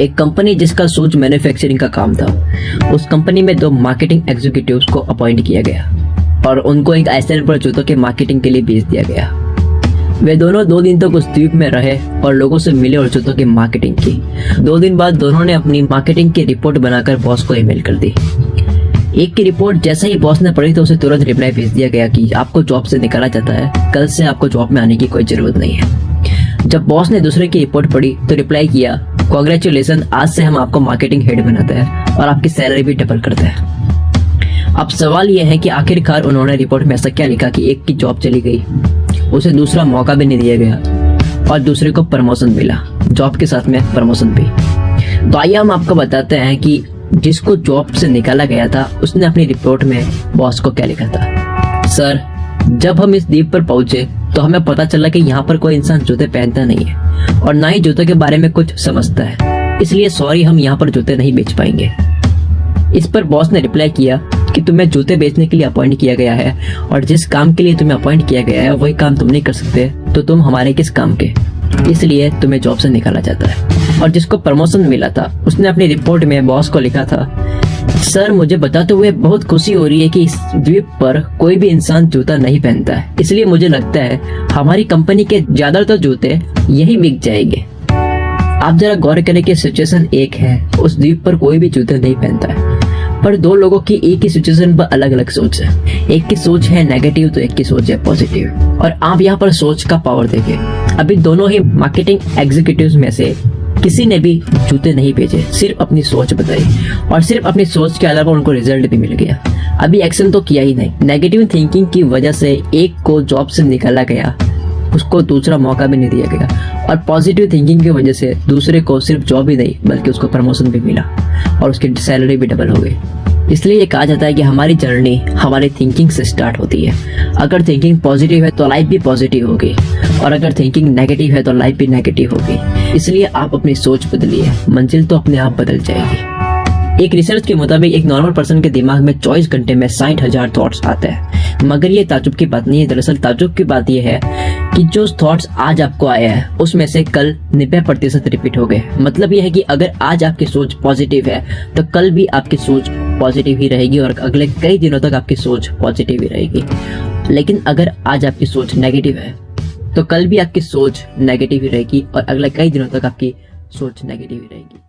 एक कंपनी जिसका सूज मैन्युफैक्चरिंग का काम था। उस कंपनी में दो मार्केटिंग एग्जीक्यूटिव्स को अपॉइंट किया गया और उनको एक पर जूतों के मार्केटिंग के लिए भेज दिया गया। वे दोनों दो दिन तक तो उस द्वीप में रहे और लोगों से मिले और जूतों की मार्केटिंग की। दो दिन बाद दोनों ने अपनी मार्केटिंग की रिपोर्ट बनाकर बॉस को ईमेल कर दी। एक की रिपोर्ट जैसे ही बॉस ने पढ़ी तो उसे तुरंत रिप्लाई भेज दिया गया कि आपको जॉब से निकाला जाता है, कल से आपको जॉब में आने की कोई ज़रूरत नहीं है। जब बॉस ने दूसरे की रिपोर्ट पढ़ी तो रिप्लाई किया कॉन्ग्रेचुलेसन आज से हम आपको मार्केटिंग हेड बनाते हैं और आपकी सैलरी भी डबल करते हैं। अब सवाल यह है कि आखिरकार उन्होंने रिपोर्ट में ऐसा क्या लिखा कि एक की जॉब चली गई, उसे दूसरा मौका भी नहीं दिया गया और दूसरे को प्रमोशन मिला जॉब के साथ में प्रमोशन भी। तो आइए हम आपको बताते हैं कि जिसको जॉब से निकाला गया था, उसने अपनी रिपोर्ट में बॉस को क्या लिखा था। सर जब हम इस द्वीप पर पहुँचे तो हमें पता चला कि यहाँ पर कोई इंसान जूते पहनता नहीं है और ना ही जूतों के बारे में कुछ समझता है। इसलिए सॉरी हम यहाँ पर जूते नहीं बेच पाएँगे। इस पर बॉस ने रिप्लाई किया कि तुम्हें जूते बेचने के लिए अपॉइंट किया गया है और जिस काम के लिए तुम्हें अपॉइंट किया गया है, वही काम तुम नहीं कर सकते तो तुम हमारे किस काम के? इसलिए तुम्हें जॉब से निकाला जाता है। और जिसको प्रमोशन मिला था, उसने अपनी रिपोर्ट में बॉस को लिखा था सर, मुझे बताते हुए बहुत खुशी हो रही है कि इस द्वीप पर कोई भी इंसान जूता नहीं पहनता है। इसलिए मुझे लगता है, हमारी कंपनी के ज़्यादातर जूते यही बिक जाएँगे। आप जरा गौर करें कि सिचुएशन एक है, उस द्वीप पर कोई भी जूते नहीं पहनता है। पर दो लोगों की एक ही सिचुएशन पर अलग अलग सोच है। एक की सोच है नेगेटिव तो एक की सोच है पॉजिटिव और आप यहाँ पर सोच का पावर देखें। अभी दोनों ही मार्केटिंग एग्जीक्यूटिव में से किसी ने भी जूते नहीं भेजे, सिर्फ़ अपनी सोच बताई और सिर्फ़ अपनी सोच के अलावा उनको रिज़ल्ट भी मिल गया। अभी एक्शन तो किया ही नहीं। नेगेटिव थिंकिंग की वजह से एक को जॉब से निकाला गया। उसको दूसरा मौका भी नहीं दिया गया। और पॉजिटिव थिंकिंग की वजह से दूसरे को सिर्फ़ जॉब ही नहीं, बल्कि उसको प्रमोशन भी मिला। और उसकी सैलरी भी डबल हो गई। इसलिए ये कहा जाता है कि हमारी जर्नी हमारी थिंकिंग से स्टार्ट होती है। अगर थिंकिंग पॉजिटिव है तो लाइफ भी पॉजिटिव होगी। और अगर थिंकिंग नेगेटिव है तो लाइफ भी नेगेटिव होगी। इसलिए आप अपनी सोच बदलिए। मंजिल तो अपने आप बदल जाएगी। एक रिसर्च के मुताबिक एक नॉर्मल पर्सन के दिमाग में 24 घंटे में साठ हज़ार थॉट्स आते हैं। मगर ये ताजुब की बात नहीं है। दरअसल ताजुब की बात यह है कि जो थॉट्स आज आपको आया है, उसमें से कल नब्बे प्रतिशत रिपीट हो गए। मतलब यह है कि अगर आज आपकी सोच पॉजिटिव है तो कल भी आपकी सोच पॉजिटिव ही रहेगी और अगले कई दिनों तक आपकी सोच पॉजिटिव ही रहेगी। लेकिन अगर आज आपकी सोच नेगेटिव है तो कल भी आपकी सोच नेगेटिव ही रहेगी और अगले कई दिनों तक आपकी सोच नेगेटिव ही रहेगी।